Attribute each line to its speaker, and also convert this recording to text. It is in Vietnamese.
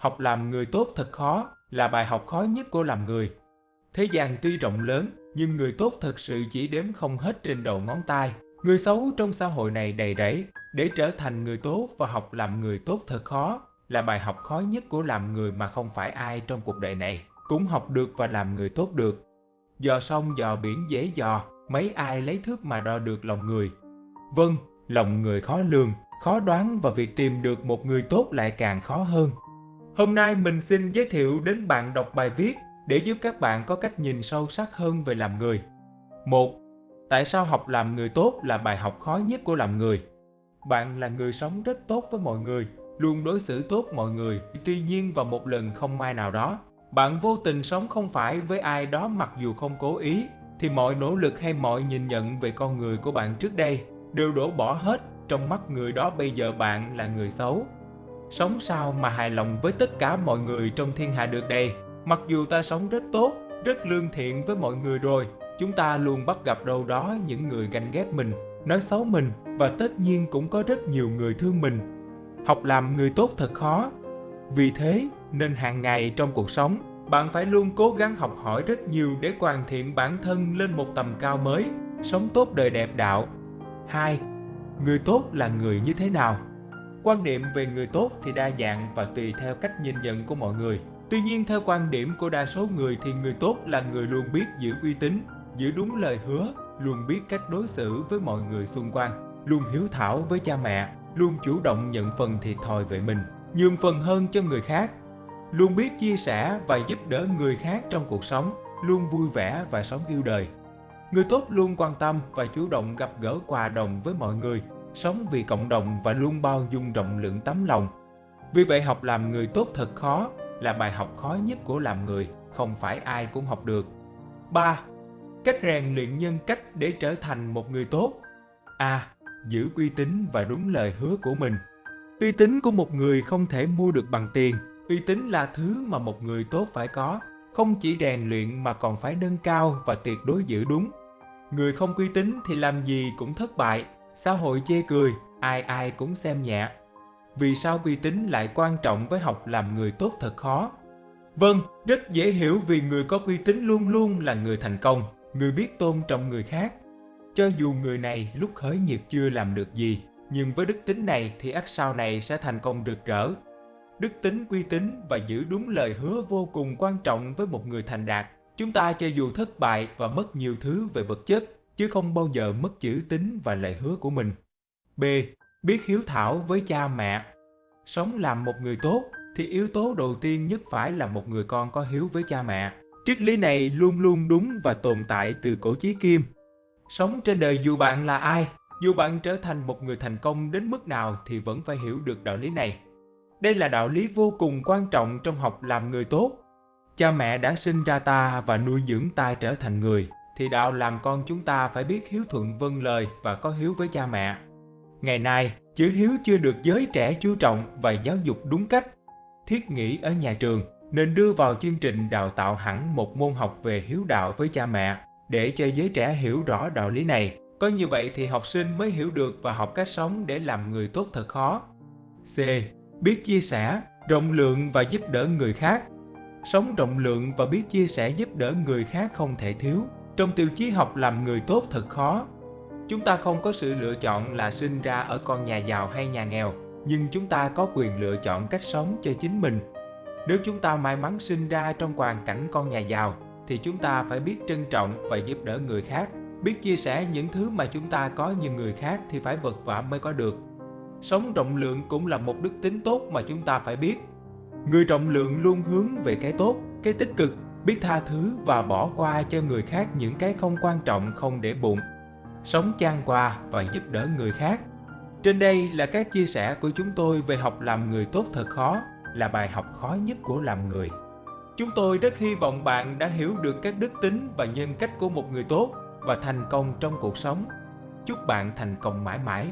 Speaker 1: học làm người tốt thật khó là bài học khó nhất của làm người. Thế gian tuy rộng lớn, nhưng người tốt thật sự chỉ đếm không hết trên đầu ngón tay. Người xấu trong xã hội này đầy rẫy, để trở thành người tốt và học làm người tốt thật khó, là bài học khó nhất của làm người mà không phải ai trong cuộc đời này cũng học được và làm người tốt được. Dò sông dò biển dễ dò, mấy ai lấy thước mà đo được lòng người. Vâng, lòng người khó lường, khó đoán và việc tìm được một người tốt lại càng khó hơn. Hôm nay mình xin giới thiệu đến bạn đọc bài viết để giúp các bạn có cách nhìn sâu sắc hơn về làm người. 1. Tại sao học làm người tốt là bài học khó nhất của làm người? Bạn là người sống rất tốt với mọi người, luôn đối xử tốt mọi người. Tuy nhiên vào một lần không may nào đó, bạn vô tình sống không phải với ai đó mặc dù không cố ý, thì mọi nỗ lực hay mọi nhìn nhận về con người của bạn trước đây đều đổ bỏ hết trong mắt người đó bây giờ bạn là người xấu. Sống sao mà hài lòng với tất cả mọi người trong thiên hạ được đây? Mặc dù ta sống rất tốt, rất lương thiện với mọi người rồi, chúng ta luôn bắt gặp đâu đó những người ganh ghét mình, nói xấu mình và tất nhiên cũng có rất nhiều người thương mình. Học làm người tốt thật khó. Vì thế nên hàng ngày trong cuộc sống, bạn phải luôn cố gắng học hỏi rất nhiều để hoàn thiện bản thân lên một tầm cao mới, sống tốt đời đẹp đạo. 2. Người tốt là người như thế nào? Quan niệm về người tốt thì đa dạng và tùy theo cách nhìn nhận của mọi người. Tuy nhiên theo quan điểm của đa số người thì người tốt là người luôn biết giữ uy tín, giữ đúng lời hứa, luôn biết cách đối xử với mọi người xung quanh, luôn hiếu thảo với cha mẹ, luôn chủ động nhận phần thiệt thòi về mình, nhường phần hơn cho người khác, luôn biết chia sẻ và giúp đỡ người khác trong cuộc sống, luôn vui vẻ và sống yêu đời. Người tốt luôn quan tâm và chủ động gặp gỡ quà đồng với mọi người, sống vì cộng đồng và luôn bao dung rộng lượng tấm lòng. Vì vậy học làm người tốt thật khó, là bài học khó nhất của làm người, không phải ai cũng học được. 3. Cách rèn luyện nhân cách để trở thành một người tốt. A. Giữ uy tín và đúng lời hứa của mình. Uy tín của một người không thể mua được bằng tiền. Uy tín là thứ mà một người tốt phải có, không chỉ rèn luyện mà còn phải nâng cao và tuyệt đối giữ đúng. Người không uy tín thì làm gì cũng thất bại, xã hội chê cười, ai ai cũng xem nhẹ. Vì sao uy tín lại quan trọng với học làm người tốt thật khó? Vâng, rất dễ hiểu vì người có uy tín luôn luôn là người thành công, người biết tôn trọng người khác. Cho dù người này lúc khởi nghiệp chưa làm được gì, nhưng với đức tính này thì ắt sau này sẽ thành công rực rỡ. Đức tính uy tín và giữ đúng lời hứa vô cùng quan trọng với một người thành đạt. Chúng ta cho dù thất bại và mất nhiều thứ về vật chất, chứ không bao giờ mất chữ tín và lời hứa của mình. B. Biết hiếu thảo với cha mẹ. Sống làm một người tốt thì yếu tố đầu tiên nhất phải là một người con có hiếu với cha mẹ. Triết lý này luôn luôn đúng và tồn tại từ cổ chí kim. Sống trên đời dù bạn là ai, dù bạn trở thành một người thành công đến mức nào thì vẫn phải hiểu được đạo lý này. Đây là đạo lý vô cùng quan trọng trong học làm người tốt. Cha mẹ đã sinh ra ta và nuôi dưỡng ta trở thành người, thì đạo làm con chúng ta phải biết hiếu thuận vâng lời và có hiếu với cha mẹ. Ngày nay, chữ hiếu chưa được giới trẻ chú trọng và giáo dục đúng cách. Thiết nghĩ ở nhà trường nên đưa vào chương trình đào tạo hẳn một môn học về hiếu đạo với cha mẹ để cho giới trẻ hiểu rõ đạo lý này. Có như vậy thì học sinh mới hiểu được và học cách sống để làm người tốt thật khó. C. Biết chia sẻ, rộng lượng và giúp đỡ người khác. Sống rộng lượng và biết chia sẻ giúp đỡ người khác không thể thiếu. Trong tiêu chí học làm người tốt thật khó. Chúng ta không có sự lựa chọn là sinh ra ở con nhà giàu hay nhà nghèo, nhưng chúng ta có quyền lựa chọn cách sống cho chính mình. Nếu chúng ta may mắn sinh ra trong hoàn cảnh con nhà giàu, thì chúng ta phải biết trân trọng và giúp đỡ người khác, biết chia sẻ những thứ mà chúng ta có như người khác thì phải vật vả mới có được. Sống rộng lượng cũng là một đức tính tốt mà chúng ta phải biết. Người rộng lượng luôn hướng về cái tốt, cái tích cực, biết tha thứ và bỏ qua cho người khác những cái không quan trọng không để bụng. Sống chan qua và giúp đỡ người khác. Trên đây là các chia sẻ của chúng tôi về học làm người tốt thật khó, là bài học khó nhất của làm người. Chúng tôi rất hy vọng bạn đã hiểu được các đức tính và nhân cách của một người tốt và thành công trong cuộc sống. Chúc bạn thành công mãi mãi.